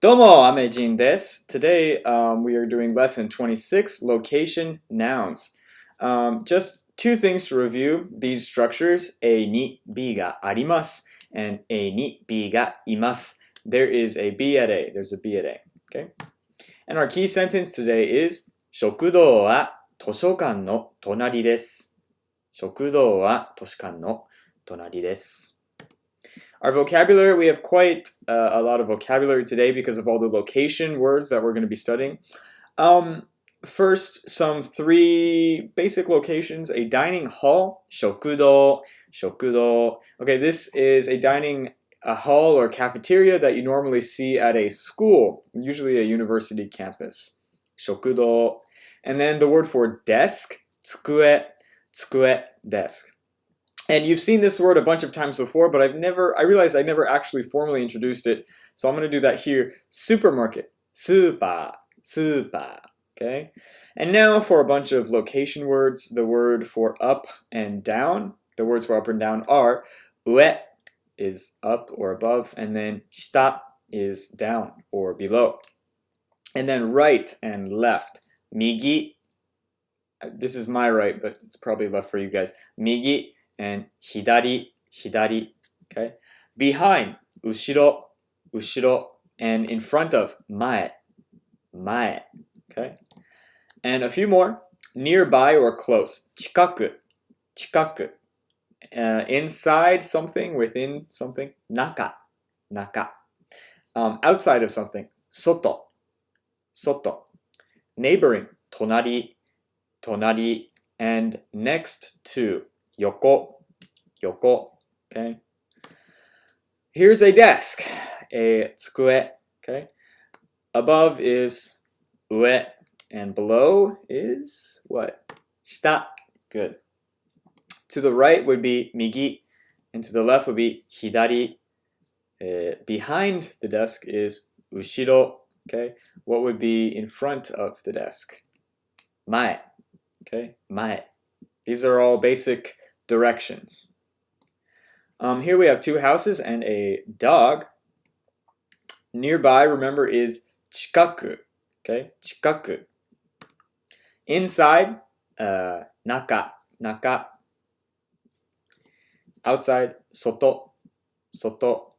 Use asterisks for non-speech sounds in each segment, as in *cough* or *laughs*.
Domo Amejin des. Today um, we are doing lesson 26, location nouns. Um, just two things to review these structures, A ni B ga arimas and A ni B ga imas. There is a B at A, there's a B at A. Okay? And our key sentence today is 食堂は図書館の隣です。食堂は図書館の隣です。Our vocabulary, we have quite uh, a lot of vocabulary today because of all the location words that we're going to be studying. Um, first, some three basic locations. A dining hall, shokudo, shokudo. Okay, this is a dining a hall or cafeteria that you normally see at a school, usually a university campus. Shokudo. And then the word for desk, tsukue, tsukue, desk. And you've seen this word a bunch of times before, but I've never, I realized I never actually formally introduced it. So I'm going to do that here. Supermarket. Super. Super. Okay. And now for a bunch of location words, the word for up and down, the words for up and down are uet is up or above, and then shita is down or below. And then right and left, migi, this is my right, but it's probably left for you guys, migi and 左、左, okay? Behind, 後ろ、後ろ, and in front of, 前、前, okay? And a few more, nearby or close, 近く、近く. Uh, inside something, within something, 中、中. Um, outside of something, 外、外. Neighboring, 隣、隣, and next to, Yoko, Yoko, okay? Here's a desk, a tsukue, okay? Above is ue, and below is what? Shita, good. To the right would be migi, and to the left would be hidari. Uh, behind the desk is ushiro, okay? What would be in front of the desk? Mae, okay? Mae. These are all basic directions. Um, here we have two houses and a dog. Nearby, remember, is chikaku. Okay, chikaku. Inside, uh, naka, naka. Outside, soto, soto.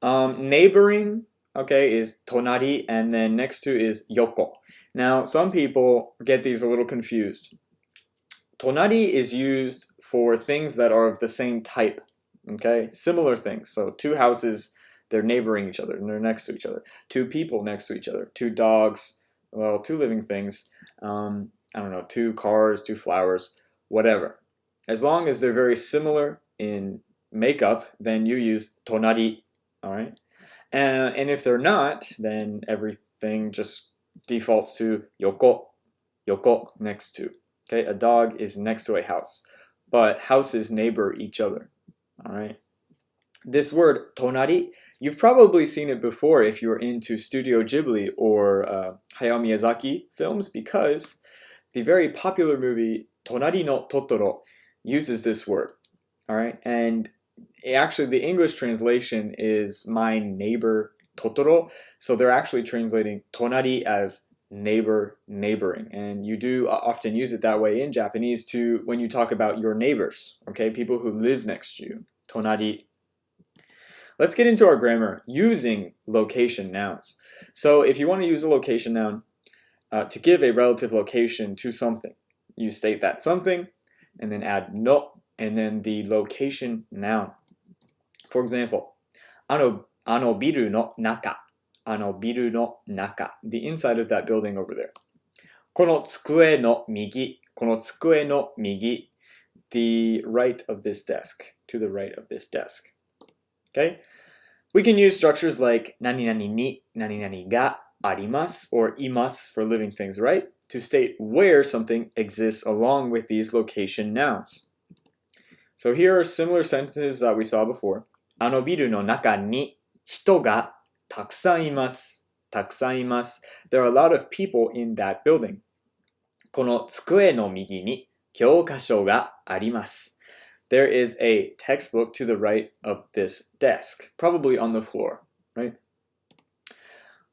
Um, neighboring, okay, is tonari, and then next to is yoko. Now, some people get these a little confused. Tonari is used for things that are of the same type, okay? Similar things. So two houses, they're neighboring each other and they're next to each other. Two people next to each other. Two dogs, well, two living things. Um, I don't know, two cars, two flowers, whatever. As long as they're very similar in makeup, then you use tonari, all right? And, and if they're not, then everything just defaults to yoko, yoko, next to. Okay, a dog is next to a house, but houses neighbor each other. All right. This word tonari, you've probably seen it before if you're into Studio Ghibli or uh, Hayao Miyazaki films because the very popular movie Tonari no Totoro uses this word. All right, and actually the English translation is my neighbor Totoro, so they're actually translating tonari as neighbor neighboring. And you do often use it that way in Japanese to when you talk about your neighbors okay? People who live next to you. Tonari. Let's get into our grammar using location nouns. So if you want to use a location noun uh, to give a relative location to something you state that something and then add no and then the location noun. For example ano ano biru no naka あのビルの中 the inside of that building over there この机の右この机の右 the right of this desk to the right of this desk okay we can use structures like 何々に何々があります or います for living things right to state where something exists along with these location nouns so here are similar sentences that we saw before あのビルの中に人が たくさんいます。たくさんいます。There are a lot of people in that building. この机の右に教科書があります。There is a textbook to the right of this desk, probably on the floor, right?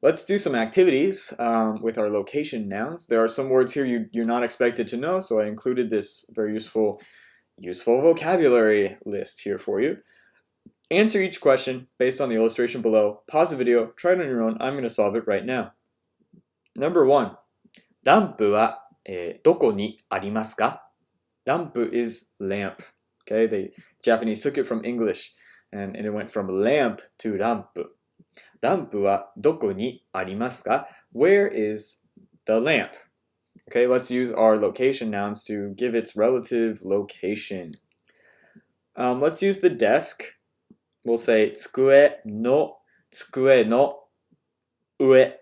Let's do some activities um, with our location nouns. There are some words here you, you're not expected to know, so I included this very useful, useful vocabulary list here for you. Answer each question based on the illustration below. Pause the video, try it on your own. I'm going to solve it right now. Number one, ランプは、えー、どこにありますか Lampu is lamp. Okay, the Japanese took it from English and, and it went from lamp to rampu. ランプはどこにありますか Where is the lamp? Okay, let's use our location nouns to give its relative location. Um, let's use the desk. We'll say 机の机の上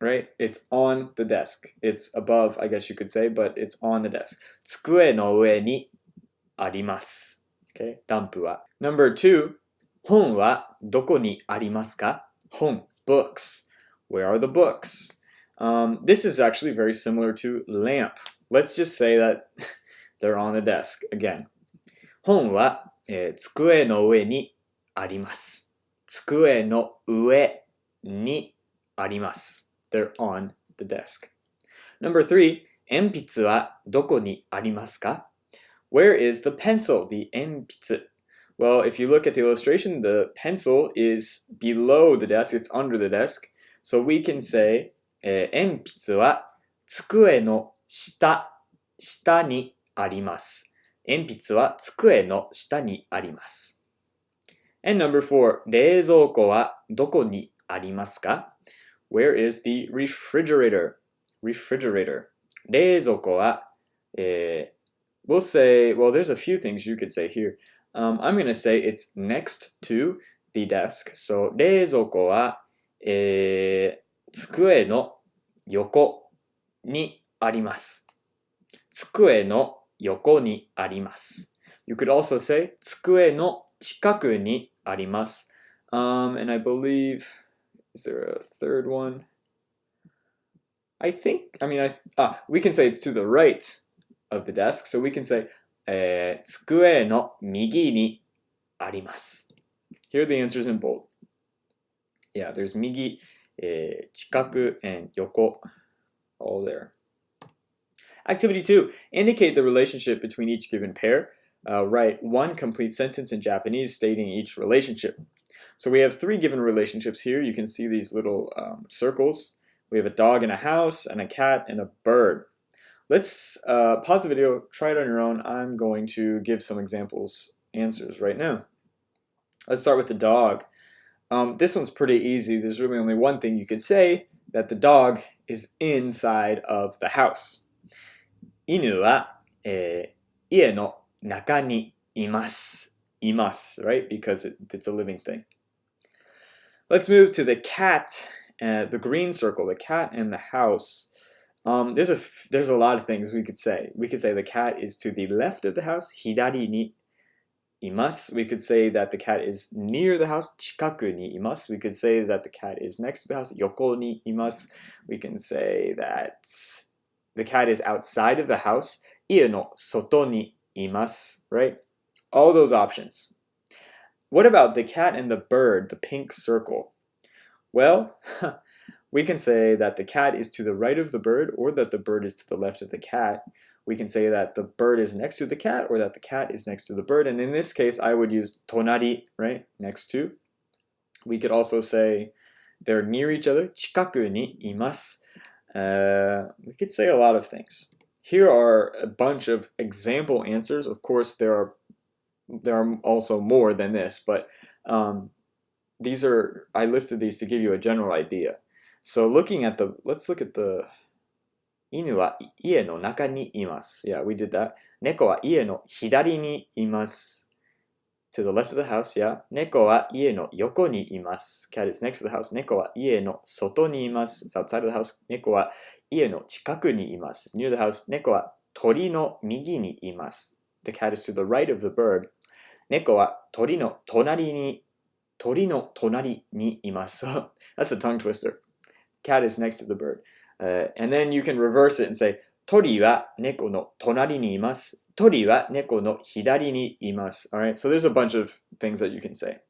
right? It's on the desk. It's above, I guess you could say, but it's on the desk. 机の上にあります。Okay, ランプは。Number two, 本はどこにありますか Home, books. Where are the books? Um, this is actually very similar to lamp. Let's just say that *laughs* they're on the desk again. 本は、えー、机の上に あります。机の上にあります。They're on the desk. Number three, 鉛筆はどこにありますか Where is the pencil? The 鉛筆 well, if you look at the illustration, the pencil is below the desk, it's under the desk. So we can say, えー、鉛筆は机の下、下にあります。鉛筆は机の下にあります。And number four, 冷蔵庫はどこにありますか Where is the refrigerator? Refrigerator. 冷蔵庫は、えー、we'll say, well, there's a few things you could say here. Um, I'm going to say it's next to the desk. So, 冷蔵庫は、えー、机の横にあります。机の横にあります。You could also say 机の近くにあります。Um, and I believe, is there a third one? I think, I mean, I, ah, we can say it's to the right of the desk. So we can say えー、机の右にあります。Here are the answers in bold. Yeah, there's 右、えー、近く and 横 all there. Activity 2. Indicate the relationship between each given pair. uh, write one complete sentence in Japanese stating each relationship. So we have three given relationships here. You can see these little um, circles. We have a dog in a house, and a cat and a bird. Let's uh, pause the video, try it on your own. I'm going to give some examples answers right now. Let's start with the dog. Um, this one's pretty easy. There's really only one thing you could say, that the dog is inside of the house. Inu wa eh, ie no 中にいます。います right? Because it, it's a living thing. Let's move to the cat, uh, the green circle, the cat in the house. Um, there's a there's a lot of things we could say. We could say the cat is to the left of the house, hidari ni imasu. We could say that the cat is near the house, chikaku ni imasu. We could say that the cat is next to the house, yoko ni imasu. We can say that the cat is outside of the house, ie no soto ni imasu, right? All those options. What about the cat and the bird, the pink circle? Well, *laughs* We can say that the cat is to the right of the bird or that the bird is to the left of the cat. We can say that the bird is next to the cat or that the cat is next to the bird. And in this case, I would use tonari, right, next to. We could also say they're near each other, chikaku ni imasu. Uh, we could say a lot of things. Here are a bunch of example answers. Of course, there are there are also more than this, but um, these are I listed these to give you a general idea. So looking at the let's look at the inu wa ie no naka ni imasu. Yeah, we did that. Neko wa ie no hidari ni imasu. To the left of the house, yeah. 猫は家の横にいます。Cat is next to the house. 猫は家の外にいます。It's outside of the house. 猫は家の近くにいます。Near the house. 猫は鳥の右にいます。The cat is to the right of the bird. 猫は鳥の隣に、鳥の隣にいます。That's a tongue twister. cat is next to the bird. Uh, and then you can reverse it and say, 鳥は猫の隣にいます。鳥は猫の左にいます。Alright, so there's a bunch of things that you can say.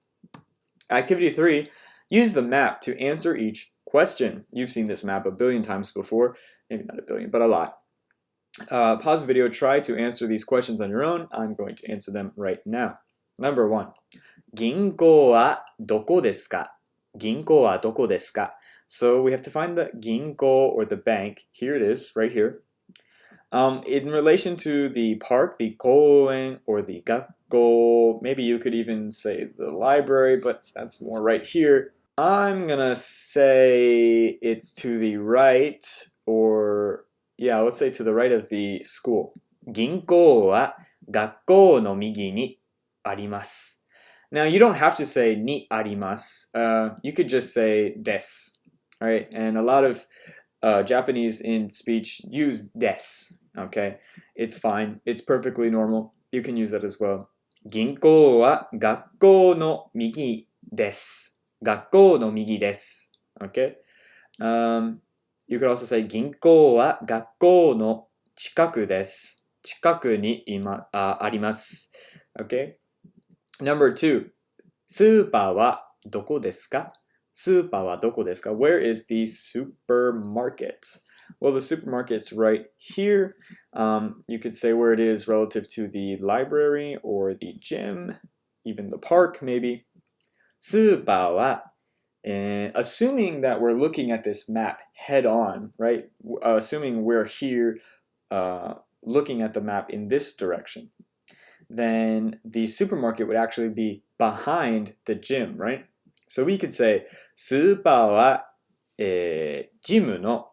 Activity 3, use the map to answer each question. You've seen this map a billion times before, maybe not a billion, but a lot. Uh, pause the video, try to answer these questions on your own. I'm going to answer them right now. Number one, 銀行はどこですか銀行はどこですか So we have to find the 銀行 or the bank. Here it is, right here. Um, in relation to the park, the koen or the gakko, maybe you could even say the library, but that's more right here. I'm gonna say it's to the right, or yeah, let's say to the right of the school. Ginko wa gakko no migi ni arimasu. Now you don't have to say ni arimasu. Uh, you could just say des. All right, and a lot of uh, Japanese in speech use des Okay, it's fine. It's perfectly normal. You can use that as well. 銀行は学校の右です。学校の右です。Okay? Um, you could also say 銀行は学校の近くです。近くに今ああります。Okay? Number two, スーパーはどこですかスーパーはどこですか Where is the supermarket? Well, the supermarket's right here. Um, you could say where it is relative to the library or the gym, even the park, maybe. スーパーは and assuming that we're looking at this map head on, right? Uh, assuming we're here uh, looking at the map in this direction, then the supermarket would actually be behind the gym, right? So we could say スーパーは、えー、ジムの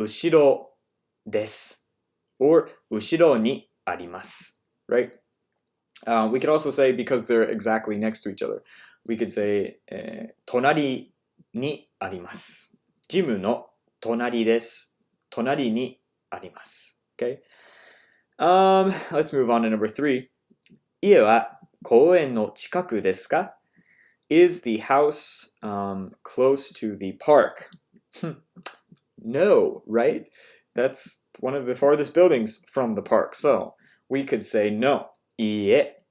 後ろです or 後ろにあります right? Uh, we could also say because they're exactly next to each other we could say、えー、隣にありますジムの隣です隣にあります okay um, let's move on to number three 家は公園の近くですか Is the house um, close to the park? no, right? That's one of the farthest buildings from the park. So we could say no. いいえ、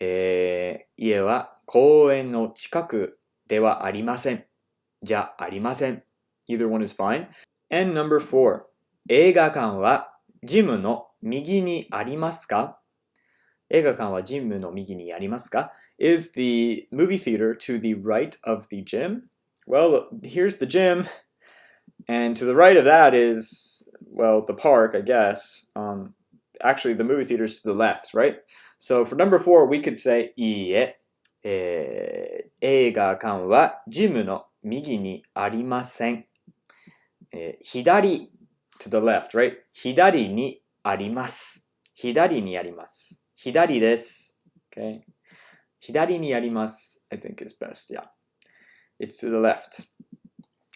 えー、家は公園の近くではありません。じゃありません。Either one is fine. And number four. 映画館はジムの右にありますか映画館はジムの右にありますか Is the movie theater to the right of the gym? Well, here's the gym. And to the right of that is, well, the park, I guess. Um, actually, the movie theater is to the left, right? So for number four, we could say, いいえ、えー、映画館はジムの右にありません。えー、左 to the left, right? 左にあります。左にあります。左です。Okay? 左にあります。I think is best, yeah. It's to the left.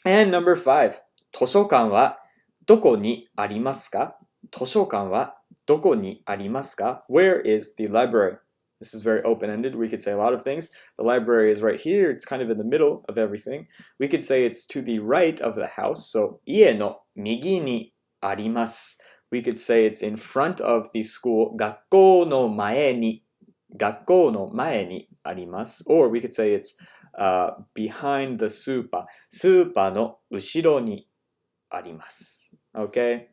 And number five. 図書館はどこにありますか図書館はどこにありますか Where is the library? This is very open-ended. We could say a lot of things. The library is right here. It's kind of in the middle of everything. We could say it's to the right of the house. So, 家の右にあります。We could say it's in front of the school. 学校の前に。学校の前にあります。Or we could say it's uh, behind the super. スーパーの後ろに arimasu. Okay?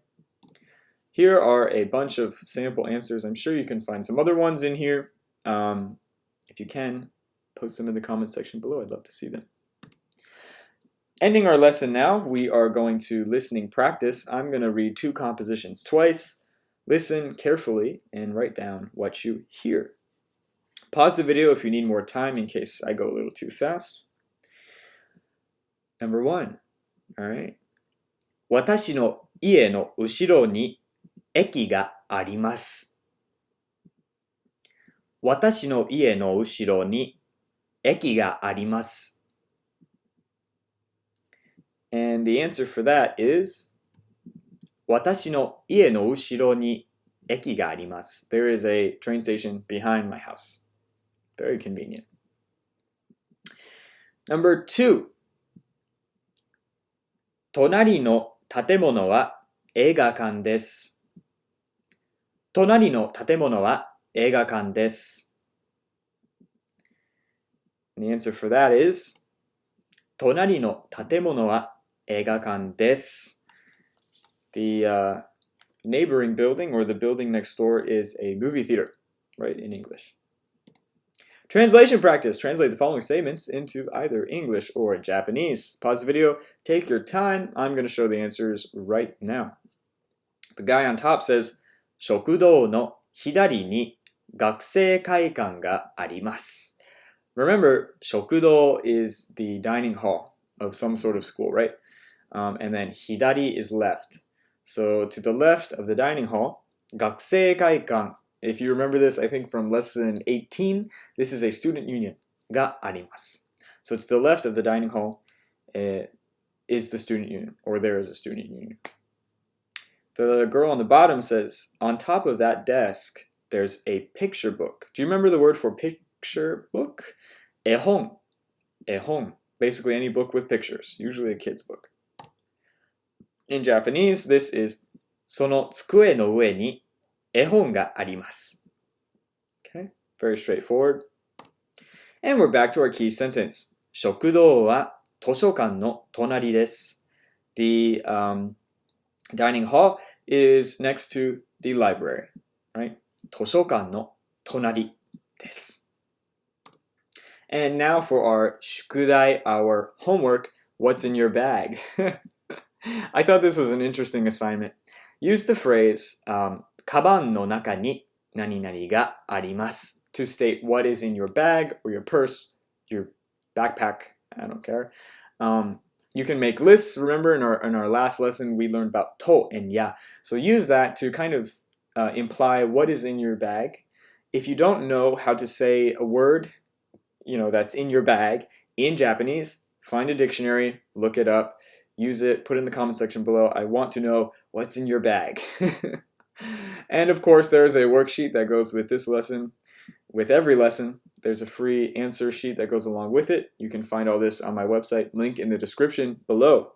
Here are a bunch of sample answers. I'm sure you can find some other ones in here. Um, if you can, post them in the comment section below. I'd love to see them. Ending our lesson now, we are going to listening practice. I'm going to read two compositions twice. Listen carefully and write down what you hear. Pause the video if you need more time in case I go a little too fast. Number one, all right. 私の家の後ろに駅があります。私の家の後ろに駅があります。And the answer for that is 私の家の後ろに駅があります。There is a train station behind my house. Very convenient. Number two 隣の建物は映画館です。隣の建物は映画館です。The answer for that is 隣の建物は映画館です。The uh, neighboring building or the building next door is a movie theater, right, in English. Translation practice. Translate the following statements into either English or Japanese. Pause the video, take your time. I'm going to show the answers right now. The guy on top says, 食堂の左に学生会館があります。Remember, 食堂 is the dining hall of some sort of school, right? Um, and then hidari is left. So to the left of the dining hall, 学生会館 if you remember this, I think from lesson 18, this is a student union. があります. So to the left of the dining hall uh, is the student union, or there is a student union. The girl on the bottom says, on top of that desk, there's a picture book. Do you remember the word for picture book? 絵本. 絵本. Basically any book with pictures, usually a kid's book. In Japanese, this is その机の上に 絵本があります。Okay, very straightforward. And we're back to our key sentence. 食堂は図書館の隣です。The um, dining hall is next to the library, right? 図書館の隣です。And now for our 宿題, our homework, what's in your bag? *laughs* I thought this was an interesting assignment. Use the phrase um, カバンの中に何々があります to state what is in your bag or your purse, your backpack, I don't care. Um, you can make lists. Remember in our, in our last lesson, we learned about to and ya. So use that to kind of uh, imply what is in your bag. If you don't know how to say a word, you know, that's in your bag in Japanese, find a dictionary, look it up, use it, put it in the comment section below. I want to know what's in your bag. *laughs* and of course, there's a worksheet that goes with this lesson. With every lesson, there's a free answer sheet that goes along with it. You can find all this on my website, link in the description below.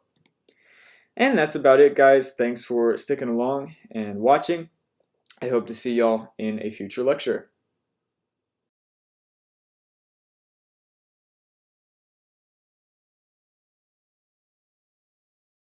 And that's about it, guys. Thanks for sticking along and watching. I hope to see y'all in a future lecture.